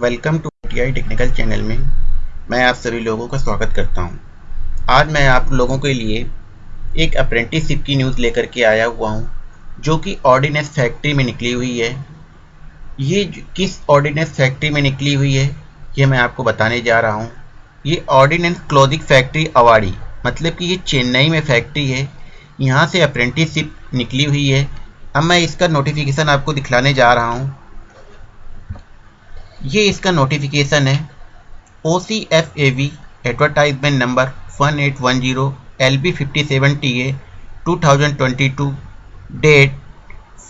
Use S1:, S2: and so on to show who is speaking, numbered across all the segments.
S1: Welcome to T technical channel में मैं आप सभी लोगों का स्वागत करता हूँ। आज मैं आप लोगों के लिए एक अप्रेंटिसशिप की न्यूज़ लेकर के आया हुआ हूँ, जो कि ऑर्डिनेंस फैक्ट्री में निकली हुई है। ये किस ऑर्डिनेंस फैक्ट्री में निकली हुई है ये मैं आपको बताने जा रहा हूँ। ये ऑर्डिनेंस क्लोजिंग फैक्ट्री अवाड़ी मतलब कि ये चेन्नई में फैक्ट्री है। यहाँ से अप्रेंटिसशिप निकली हुई है। अब मैं इसका नोटिफिकेशन आपको दिखलाने जा रहा हूँ। ये इसका नोटिफिकेशन है। O C F A V advertisement number one eight one zero L B fifty seven T A two thousand twenty two date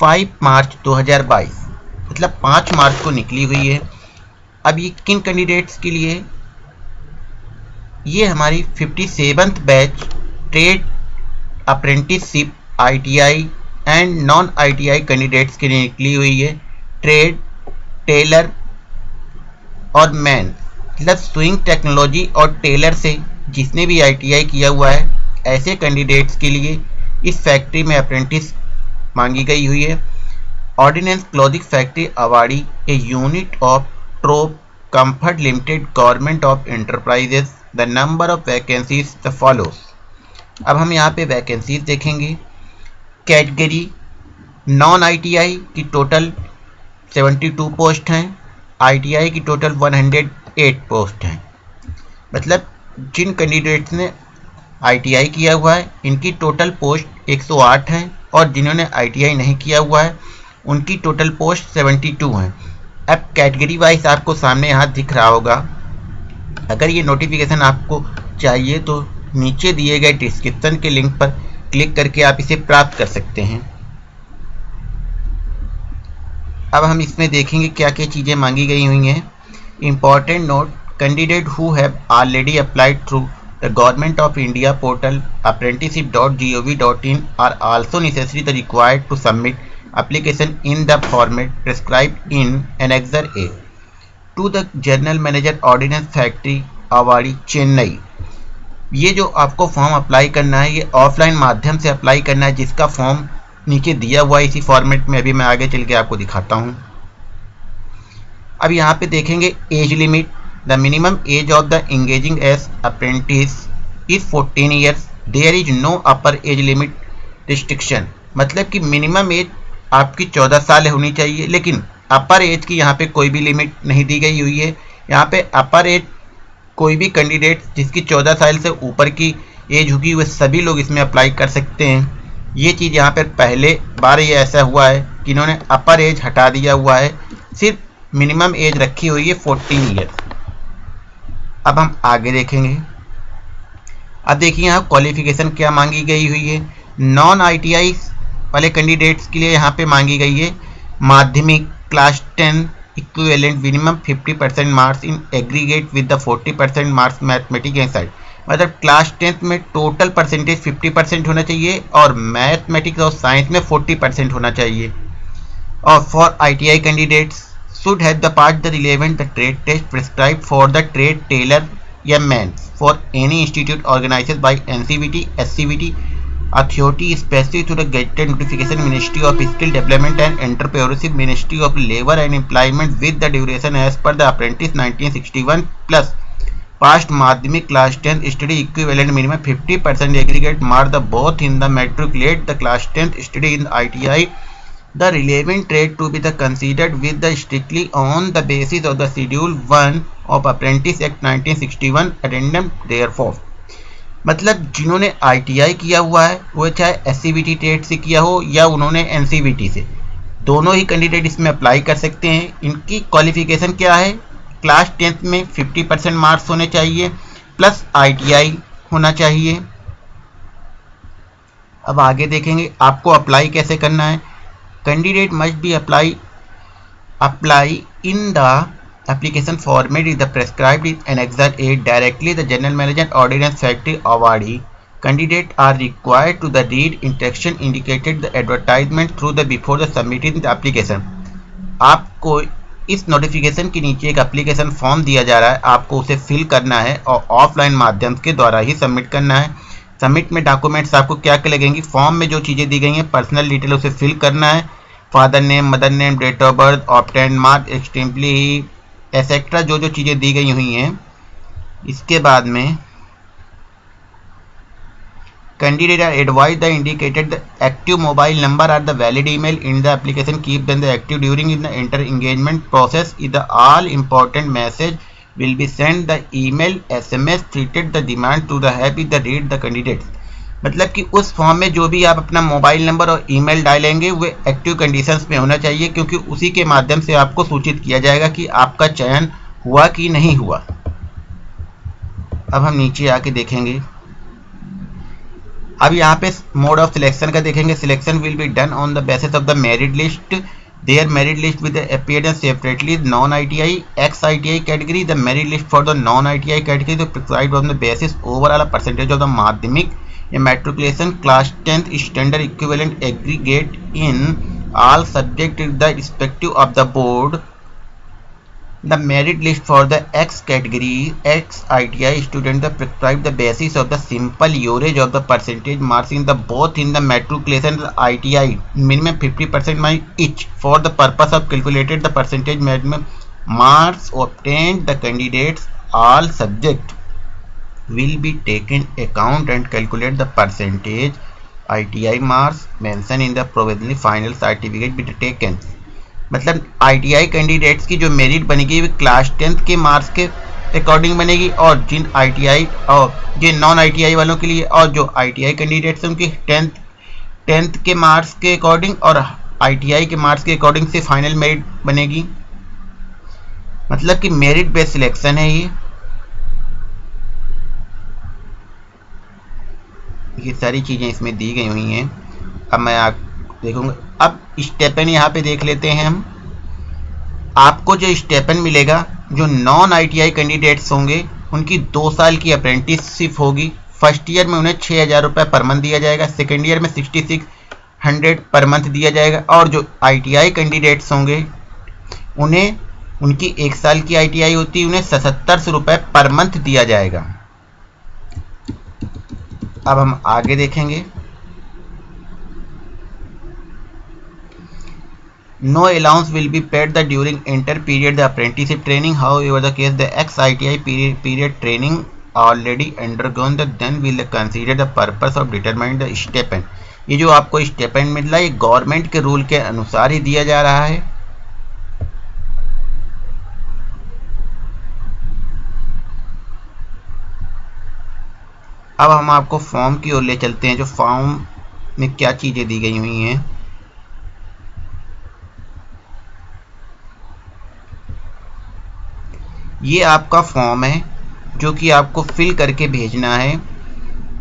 S1: five March दो हज़ार बाईस। मतलब पाँच मार्च को निकली हुई है। अब ये किन कैंडिडेट्स के लिए? ये हमारी fifty seventh batch trade apprenticeship ITI and non ITI candidates के लिए निकली हुई है। ट्रेड टेलर और मैन मतलब स्विंग टेक्नोलॉजी और टेलर से, जिसने भी आईटीआई किया हुआ है, ऐसे कैंडिडेट्स के लिए इस फैक्ट्री में अप्रेंटिस मांगी गई हुई है। Ordnance Clothing Factory Avadi a unit of Troop Comfort Limited government of enterprises the number of vacancies the follows अब हम यहाँ पे वैकेंसीज देखेंगे। कैटेगरी नॉन आईटीआई की टोटल 72 पोस्ट हैं। आईटीआई की टोटल 108 पोस्ट हैं। मतलब जिन कैंडिडेट्स ने आईटीआई किया हुआ है, इनकी टोटल पोस्ट 108 हैं और जिन्होंने आईटीआई नहीं किया हुआ है, उनकी टोटल पोस्ट 72 हैं। अब कैटेगरी वाइज आपको सामने यहाँ दिख रहा होगा। अगर ये नोटिफिकेशन आपको चाहिए तो नीचे दिए गए डिस्क्रिप्शन के लिंक पर क्लिक करके आप इसे प्राप्त कर सकते हैं। अब हम इसमें देखेंगे क्या क्या चीज़ें मांगी गई हुई हैं। Important note candidate who have already applied through the government of India portal apprenticeship dot G O V dot in are also necessary the required to submit application in the format prescribed in Annexure A. To the General Manager Ordnance Factory Avadi Chennai ये जो आपको form apply करना है, ये offline माध्यम से apply करना है, जिसका फॉर्म नीचे दिया हुआ इसी फॉर्मेट में, अभी मैं आगे चल के आपको दिखाता हूँ। अब यहाँ पे देखेंगे age limit the minimum age of the engaging age apprentice is 14 years there is no upper age limit restriction मतलब कि मिनिमम एज आपकी 14 साल होनी चाहिए, लेकिन अपर एज की यहाँ पे कोई भी लिमिट नहीं दी गई हुई है। यहाँ पे अपर एज कोई भी कैंडिडेट जिसकी 14 साल से ऊपर की एज होगी, वह सभी लोग इसमें अप्लाई कर सकते हैं। ये चीज़ यहाँ पर पहले बार ये ऐसा हुआ है कि इन्होंने अपर एज हटा दिया हुआ है। सिर्फ़ मिनिमम एज रखी हुई है फोर्टीन ईयर अब हम आगे देखेंगे। अब देखिए यहाँ क्वालिफिकेशन क्या मांगी गई हुई है। नॉन आईटीआई वाले कैंडिडेट्स के लिए यहाँ पे मांगी गई है। माध्यमिक class ten equivalent minimum 50 percent marks in aggregate with the 40 percent marks mathematics and side मतलब क्लास टेंथ में टोटल परसेंटेज 50 परसेंट होना चाहिए और मैथमेटिक्स और साइंस में 40 परसेंट होना चाहिए। और for I T I candidates should है part the relevant the trade test prescribe for the trade tailor या man for any institute organise by N C B T S C B T authority specific through the gate notification ministry of skill development and entrepreneurship ministry of labour and employment with the duration as per the apprentice nineteen sixty one plus past माध्यमिक class tenth study equivalent minimum 50 percent aggregate mark the both in the matric let the class tenth study in ITI the relevant trade to be the considered with the strictly on the basis of the schedule one of apprentice act nineteen sixty therefore मतलब जिन्होंने ITI किया हुआ है, वो चाहे S C trade से किया हो या उन्होंने एनसीबीटी से, दोनों ही कैंडिडेट इसमें अप्लाई कर सकते हैं। इनकी क्वालिफिकेशन क्या है? क्लास टेंथ में 50 परसेंट मार्क्स होने चाहिए, प्लस आईटीआई होना चाहिए। अब आगे देखेंगे, आपको अप्लाई कैसे करना है। Candidate must be apply apply in the application format is the prescribe is an exam ad directly the general manager ordnance factory Avadi candidate are required to the read interaction indicated the advertisement through the before the submitting application आपको इस notification के नीचे एक application form दिया जा रहा है। आपको उसे फिल करना है और ऑफलाइन माध्यम के द्वारा ही सबमिट करना है। सबमिट में डॉक्यूमेंट्स आपको क्या क्या लगेंगे? फॉर्म में जो चीज़ें दी गई हैं पर्सनल डिटेल उसे फिल करना है। Father name mother name date of birth obtained mark extremely et cetera जो जो चीज़ें दी गई हुई हैं। इसके बाद में candidate are advised the indicated the active mobile number or the valid email in the application keep them the active during in the enter engagement process is the all important message will be sent the email sms treated the demand to the happy the read the candidates मतलब कि उस form में जो भी आप अपना mobile number और email डालेंगे वो एक्टिव कंडीशंस में होना चाहिए क्योंकि उसी के माध्यम से आपको सूचित किया जाएगा कि आपका चयन हुआ कि नहीं हुआ अब हम नीचे आके देखेंगे अब यहाँ पे मोड ऑफ़ सिलेक्शन का देखेंगे। Selection will be done on the basis of the merit list there merit list with appear separately non I T I X I T I category the merit list for the non I T I category prescribe on the basis overall percentage of the माध्यमिक matriculation class tenth standard equivalent aggregate in all subject the respective of the board The merit list for the X category X ITI student the prescribed the basis of the simple average of the percentage marks in the both in the matriculation and ITI minimum 50% mark each. For the purpose of calculated the percentage minimum marks obtained the candidates all subject will be taken account and calculate the percentage ITI marks mentioned in the provisionally final certificate be taken मतलब ITI candidates की जो merit बनेगी class tenth के marks के according बनेगी और जिन ITI और जिन non ITI वालों के लिए और जो आईटीआई कैंडिडेट्स हैं, उनकी टेंथ टेंथ के मार्क्स के अकॉर्डिंग और आईटीआई के मार्क्स के अकॉर्डिंग से फाइनल मेरिट बनेगी। मतलब कि मेरिट बेस्ड सिलेक्शन है ये। ये सारी चीज़ें इसमें दी गई हुई हैं। अब मैं आप देखूँगा। अब स्टेपन यहाँ पे देख लेते हैं हम। आपको जो स्टेपन मिलेगा, जो नॉन आईटीआई कैंडिडेट्स होंगे, उनकी दो साल की अप्रेंटिसशिप होगी। फ़र्स्ट ईयर में उन्हें छः हज़ार रुपये पर मंथ दिया जाएगा। सेकेंड ईयर में sixty six hundred per month दिया जाएगा। और जो आईटीआई कैंडिडेट्स होंगे, उन्हें, उनकी एक साल की आईटीआई होती है, उन्हें सतहत्तर सौ रुपये पर मंथ दिया जाएगा। अब हम आगे देखेंगे। No allowance will be paid the during inter period the apprenticeship training. However, the case the ex ITI period, period training already undergone the then will consider the purpose of determining the stipend. ये जो आपको stipend मिल है ये government के rule के अनुसार ही दिया जा रहा है अब हम आपको फॉर्म की ओर ले चलते हैं जो फॉर्म में क्या चीज़ें दी गई हुई हैं ये आपका फॉर्म है, जो कि आपको फिल करके भेजना है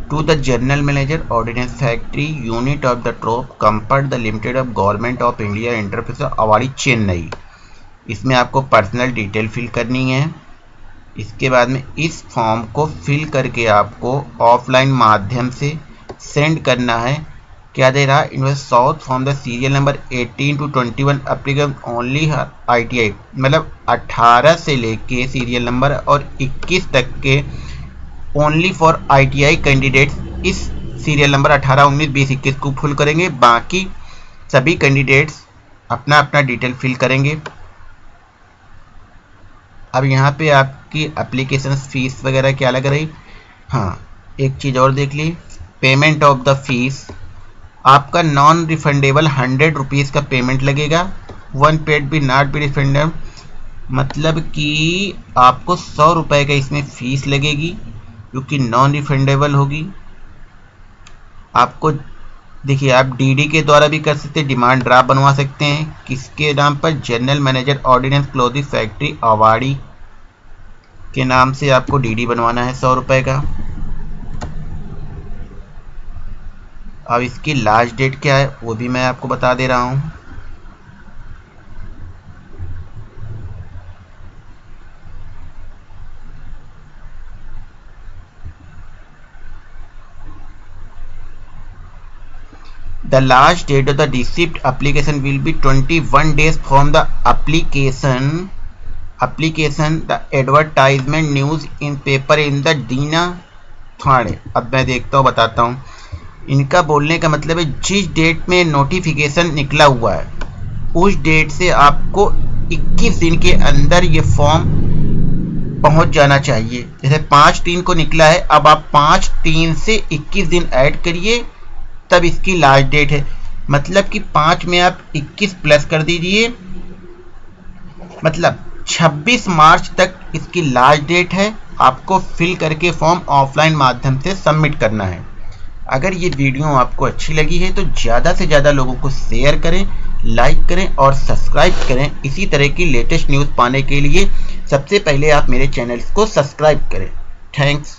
S1: to the general manager ordnance factory unit of the troop comfort the limited of government of India enterprise Avadi Chennai इसमें आपको पर्सनल डिटेल फिल करनी है। इसके बाद में इस फॉर्म को फिल करके आपको ऑफलाइन माध्यम से सेंड करना है। क्या दे रहा है? Invest south from the serial number 18 to 21 applicable only ITI मतलब 18 से लेके सीरियल नंबर और 21 तक के ओनली फॉर आईटीआई कैंडिडेट्स इस सीरियल नंबर 18 19 20 21 को फुल करेंगे। बाकी सभी कैंडिडेट्स अपना अपना डिटेल फिल करेंगे। अब यहाँ पे आपकी अप्लीकेशन फ़ीस वगैरह क्या लग रही? हाँ एक चीज़ और देख ली। पेमेंट ऑफ़ द फ़ीस आपका नॉन रिफंडेबल हंड्रेड रुपीज़ का पेमेंट लगेगा। वन पेड भी नॉट बी रिफंडेबल मतलब कि आपको सौ रुपये का इसमें फ़ीस लगेगी, जो कि नॉन रिफंडेबल होगी। आपको, देखिए, आप डीडी के द्वारा भी कर सकते हैं डिमांड ड्राफ्ट बनवा सकते हैं। किसके नाम पर? General manager ordnance clothing factory Avadi के नाम से आपको डीडी बनवाना है सौ रुपये का। अब इसकी लास्ट डेट क्या है, वो भी मैं आपको बता दे रहा हूँ। The last date of the receipt application will be 21 days from the application application the advertisement news in paper in the Dina Thanthi अब मैं देखता हूँ, बताता हूँ। इनका बोलने का मतलब है, जिस डेट में नोटिफिकेशन निकला हुआ है, उस डेट से आपको 21 दिन के अंदर ये फॉर्म पहुँच जाना चाहिए। जैसे पाँच तीन को निकला है, अब आप पाँच तीन से 21 दिन ऐड करिए, तब इसकी लास्ट डेट है। मतलब कि पाँच में आप 21 प्लस कर दीजिए। मतलब 26 मार्च तक इसकी लास्ट डेट है, आपको फिल करके फॉर्म ऑफलाइन माध्यम से सबमिट करना है। अगर ये वीडियो आपको अच्छी लगी है तो ज़्यादा से ज़्यादा लोगों को शेयर करें लाइक करें और सब्सक्राइब करें। इसी तरह की लेटेस्ट न्यूज़ पाने के लिए सबसे पहले आप मेरे चैनल्स को सब्सक्राइब करें। थैंक्स